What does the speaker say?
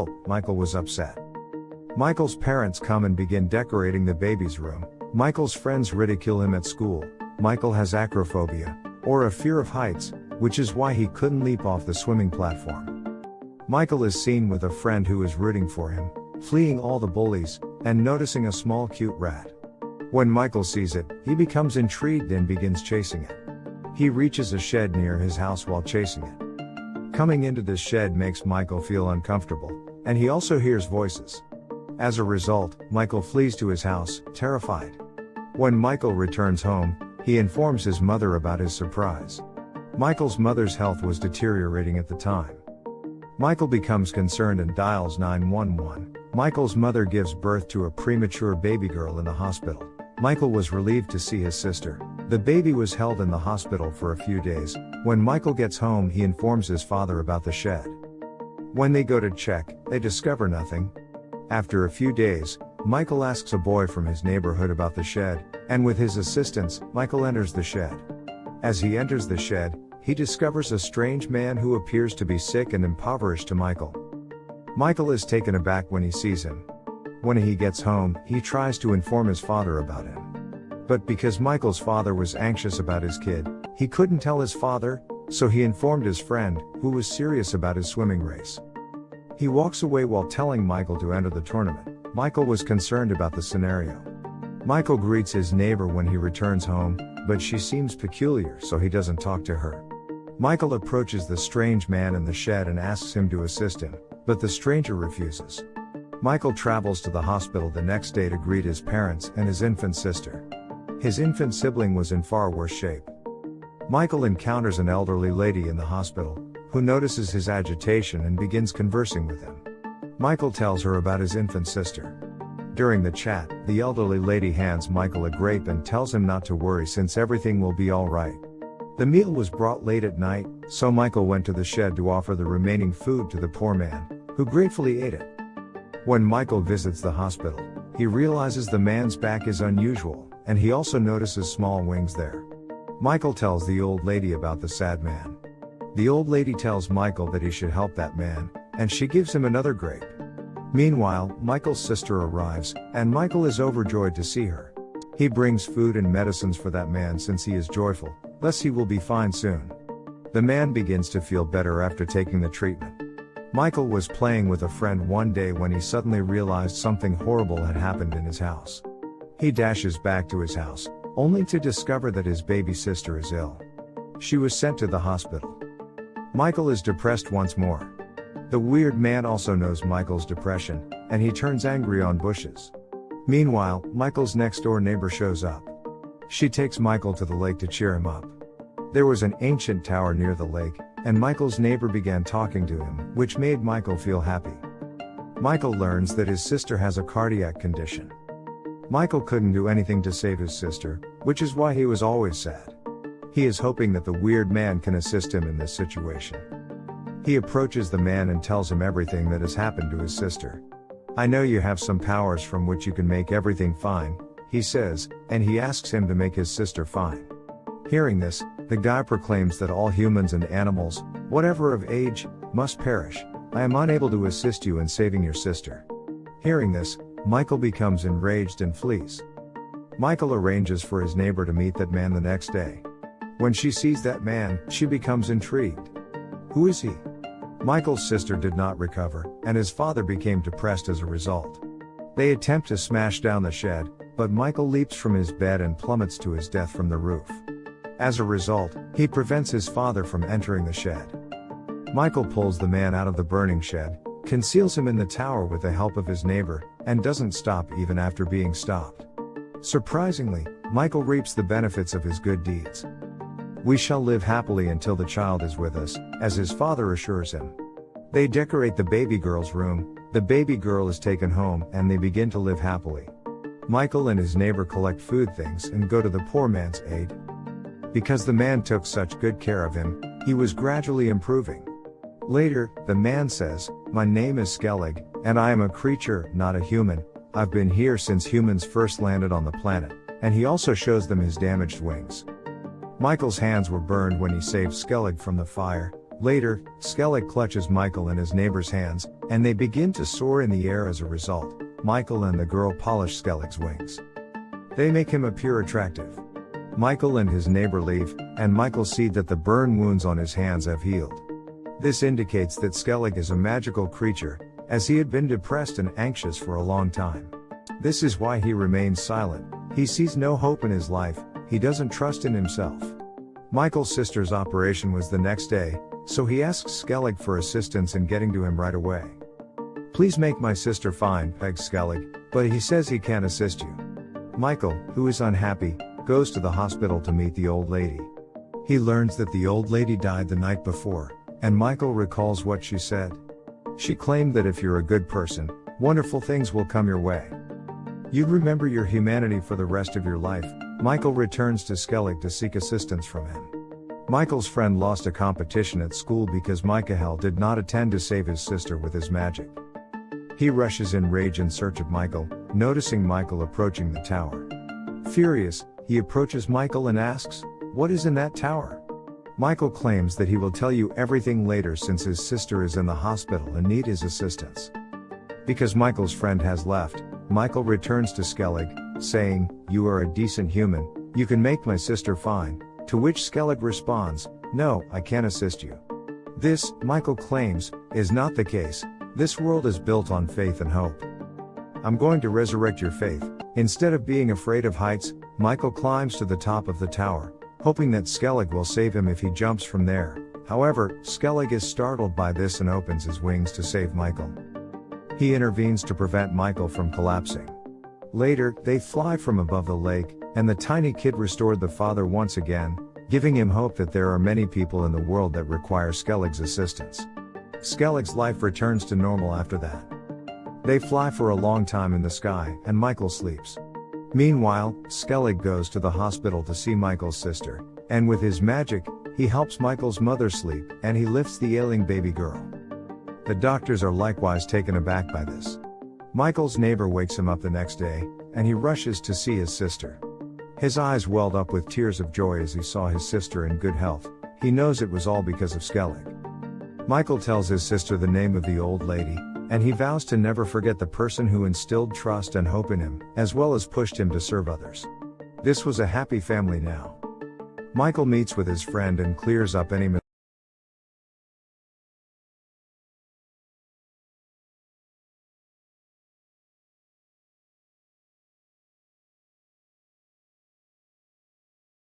Oh, Michael was upset. Michael's parents come and begin decorating the baby's room. Michael's friends ridicule him at school. Michael has acrophobia, or a fear of heights, which is why he couldn't leap off the swimming platform. Michael is seen with a friend who is rooting for him, fleeing all the bullies, and noticing a small cute rat. When Michael sees it, he becomes intrigued and begins chasing it. He reaches a shed near his house while chasing it. Coming into this shed makes Michael feel uncomfortable, and he also hears voices. As a result, Michael flees to his house, terrified. When Michael returns home, he informs his mother about his surprise. Michael's mother's health was deteriorating at the time. Michael becomes concerned and dials 911. Michael's mother gives birth to a premature baby girl in the hospital. Michael was relieved to see his sister. The baby was held in the hospital for a few days. When Michael gets home, he informs his father about the shed. When they go to check, they discover nothing. After a few days, Michael asks a boy from his neighborhood about the shed, and with his assistance, Michael enters the shed. As he enters the shed, he discovers a strange man who appears to be sick and impoverished to Michael. Michael is taken aback when he sees him. When he gets home, he tries to inform his father about him. But because Michael's father was anxious about his kid, he couldn't tell his father, so he informed his friend, who was serious about his swimming race. He walks away while telling Michael to enter the tournament. Michael was concerned about the scenario. Michael greets his neighbor when he returns home, but she seems peculiar so he doesn't talk to her. Michael approaches the strange man in the shed and asks him to assist him, but the stranger refuses. Michael travels to the hospital the next day to greet his parents and his infant sister. His infant sibling was in far worse shape. Michael encounters an elderly lady in the hospital, who notices his agitation and begins conversing with him. Michael tells her about his infant sister. During the chat, the elderly lady hands Michael a grape and tells him not to worry since everything will be alright. The meal was brought late at night, so Michael went to the shed to offer the remaining food to the poor man, who gratefully ate it. When Michael visits the hospital, he realizes the man's back is unusual, and he also notices small wings there. Michael tells the old lady about the sad man. The old lady tells Michael that he should help that man, and she gives him another grape. Meanwhile, Michael's sister arrives, and Michael is overjoyed to see her. He brings food and medicines for that man since he is joyful, thus he will be fine soon. The man begins to feel better after taking the treatment. Michael was playing with a friend one day when he suddenly realized something horrible had happened in his house. He dashes back to his house, only to discover that his baby sister is ill. She was sent to the hospital. Michael is depressed once more. The weird man also knows Michael's depression, and he turns angry on bushes. Meanwhile, Michael's next door neighbor shows up. She takes Michael to the lake to cheer him up. There was an ancient tower near the lake, and Michael's neighbor began talking to him, which made Michael feel happy. Michael learns that his sister has a cardiac condition. Michael couldn't do anything to save his sister, which is why he was always sad. He is hoping that the weird man can assist him in this situation. He approaches the man and tells him everything that has happened to his sister. I know you have some powers from which you can make everything fine, he says, and he asks him to make his sister fine. Hearing this, the guy proclaims that all humans and animals, whatever of age, must perish. I am unable to assist you in saving your sister. Hearing this, Michael becomes enraged and flees. Michael arranges for his neighbor to meet that man the next day. When she sees that man, she becomes intrigued. Who is he? Michael's sister did not recover, and his father became depressed as a result. They attempt to smash down the shed, but Michael leaps from his bed and plummets to his death from the roof. As a result, he prevents his father from entering the shed. Michael pulls the man out of the burning shed, conceals him in the tower with the help of his neighbor, and doesn't stop even after being stopped. Surprisingly, Michael reaps the benefits of his good deeds. We shall live happily until the child is with us, as his father assures him. They decorate the baby girl's room, the baby girl is taken home, and they begin to live happily. Michael and his neighbor collect food things and go to the poor man's aid. Because the man took such good care of him, he was gradually improving. Later, the man says, My name is Skellig, and I am a creature, not a human. I've been here since humans first landed on the planet, and he also shows them his damaged wings. Michael's hands were burned when he saved Skellig from the fire, Later, Skellig clutches Michael in his neighbor's hands, and they begin to soar in the air as a result. Michael and the girl polish Skellig's wings. They make him appear attractive. Michael and his neighbor leave, and Michael see that the burn wounds on his hands have healed. This indicates that Skellig is a magical creature, as he had been depressed and anxious for a long time. This is why he remains silent, he sees no hope in his life, he doesn't trust in himself. Michael's sister's operation was the next day, so he asks Skellig for assistance in getting to him right away. Please make my sister fine, begs Skellig, but he says he can't assist you. Michael, who is unhappy, goes to the hospital to meet the old lady. He learns that the old lady died the night before, and Michael recalls what she said. She claimed that if you're a good person, wonderful things will come your way. You'd remember your humanity for the rest of your life. Michael returns to Skellig to seek assistance from him. Michael's friend lost a competition at school because Michael did not attend to save his sister with his magic. He rushes in rage in search of Michael, noticing Michael approaching the tower. Furious, he approaches Michael and asks, What is in that tower? Michael claims that he will tell you everything later since his sister is in the hospital and need his assistance. Because Michael's friend has left, Michael returns to Skellig, saying, You are a decent human, you can make my sister fine, to which Skellig responds, No, I can't assist you. This, Michael claims, is not the case, this world is built on faith and hope. I'm going to resurrect your faith. Instead of being afraid of heights, Michael climbs to the top of the tower, hoping that Skellig will save him if he jumps from there. However, Skellig is startled by this and opens his wings to save Michael. He intervenes to prevent Michael from collapsing. Later, they fly from above the lake, and the tiny kid restored the father once again, giving him hope that there are many people in the world that require Skellig's assistance. Skellig's life returns to normal after that. They fly for a long time in the sky, and Michael sleeps. Meanwhile, Skellig goes to the hospital to see Michael's sister, and with his magic, he helps Michael's mother sleep, and he lifts the ailing baby girl. The doctors are likewise taken aback by this. Michael's neighbor wakes him up the next day, and he rushes to see his sister. His eyes welled up with tears of joy as he saw his sister in good health, he knows it was all because of Skellig. Michael tells his sister the name of the old lady, and he vows to never forget the person who instilled trust and hope in him, as well as pushed him to serve others. This was a happy family now. Michael meets with his friend and clears up any